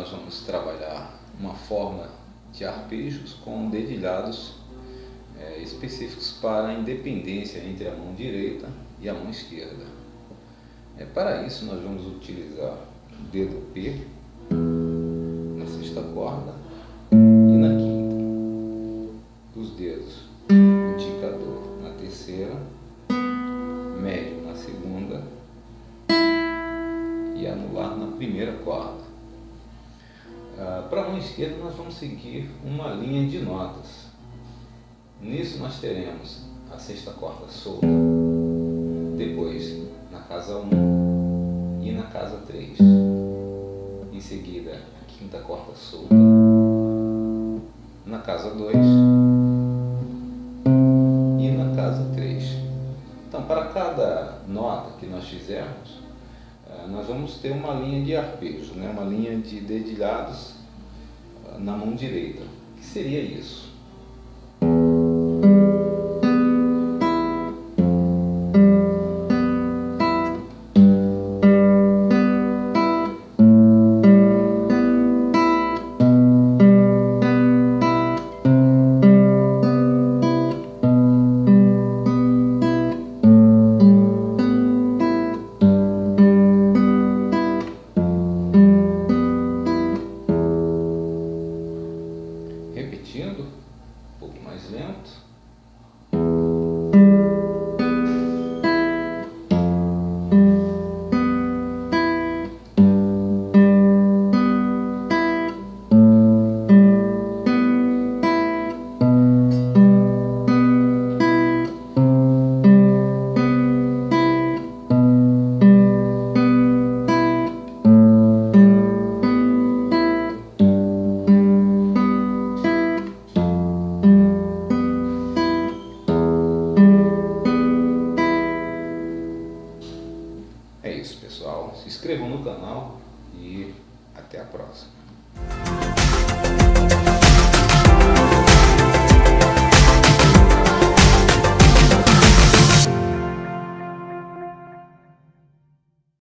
nós vamos trabalhar uma forma de arpejos com dedilhados é, específicos para a independência entre a mão direita e a mão esquerda. É, para isso nós vamos utilizar o dedo P na sexta corda e na quinta. Os dedos indicador na terceira, médio na segunda anular na primeira corda. Ah, para a mão esquerda nós vamos seguir uma linha de notas. Nisso nós teremos a sexta corda solta, depois na casa 1 e na casa 3. Em seguida a quinta corda solta, na casa 2 e na casa 3. Então para cada nota que nós fizermos, nós vamos ter uma linha de arpejo, né? uma linha de dedilhados eh, na mão direita. O que seria isso? Repetindo, um pouco mais lento. se inscrevam no canal e até a próxima.